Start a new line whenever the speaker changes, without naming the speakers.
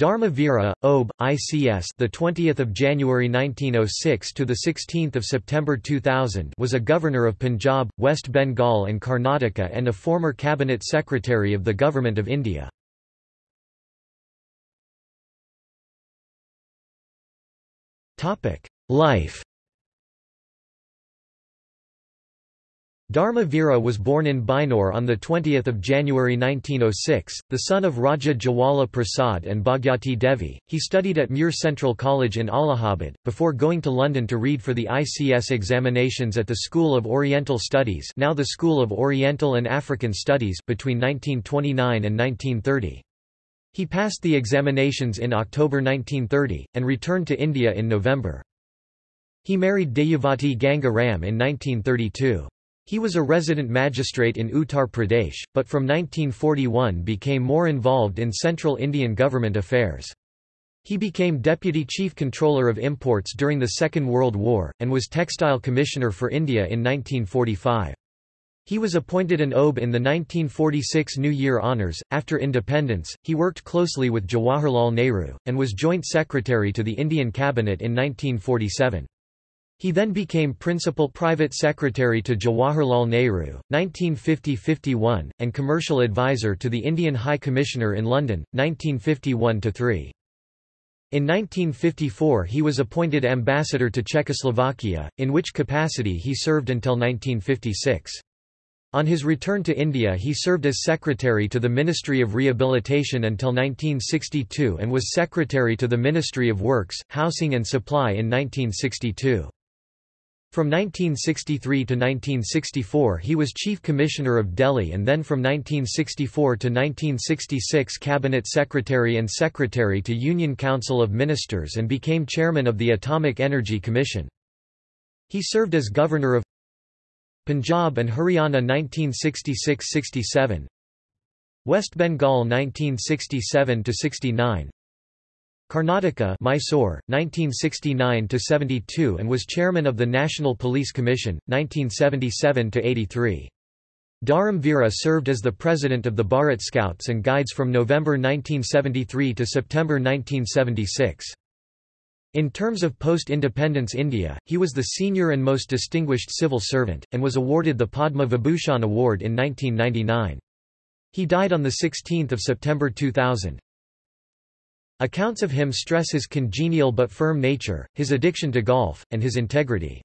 Dharma Vira, OB, ICS, the 20th of January 1906 to the 16th of September 2000, was a governor of Punjab, West Bengal and Karnataka and a former cabinet secretary of the government of India. Topic: Life Dharma Vira was born in Bijnor on 20 January 1906, the son of Raja Jawala Prasad and Bhagwati Devi. He studied at Muir Central College in Allahabad, before going to London to read for the ICS examinations at the School of Oriental Studies now the School of Oriental and African Studies between 1929 and 1930. He passed the examinations in October 1930, and returned to India in November. He married Dayavati Ganga Ram in 1932. He was a resident magistrate in Uttar Pradesh, but from 1941 became more involved in central Indian government affairs. He became Deputy Chief Controller of Imports during the Second World War, and was Textile Commissioner for India in 1945. He was appointed an OBE in the 1946 New Year Honours. After independence, he worked closely with Jawaharlal Nehru, and was Joint Secretary to the Indian Cabinet in 1947. He then became Principal Private Secretary to Jawaharlal Nehru, 1950–51, and Commercial Advisor to the Indian High Commissioner in London, 1951–3. In 1954 he was appointed ambassador to Czechoslovakia, in which capacity he served until 1956. On his return to India he served as secretary to the Ministry of Rehabilitation until 1962 and was secretary to the Ministry of Works, Housing and Supply in 1962. From 1963 to 1964 he was Chief Commissioner of Delhi and then from 1964 to 1966 Cabinet Secretary and Secretary to Union Council of Ministers and became Chairman of the Atomic Energy Commission. He served as Governor of Punjab and Haryana 1966–67 West Bengal 1967–69 Karnataka Mysore, 1969–72 and was chairman of the National Police Commission, 1977–83. Dharam Vira served as the president of the Bharat Scouts and Guides from November 1973 to September 1976. In terms of post-independence India, he was the senior and most distinguished civil servant, and was awarded the Padma Vibhushan Award in 1999. He died on 16 September 2000. Accounts of him stress his congenial but firm nature, his addiction to golf, and his integrity.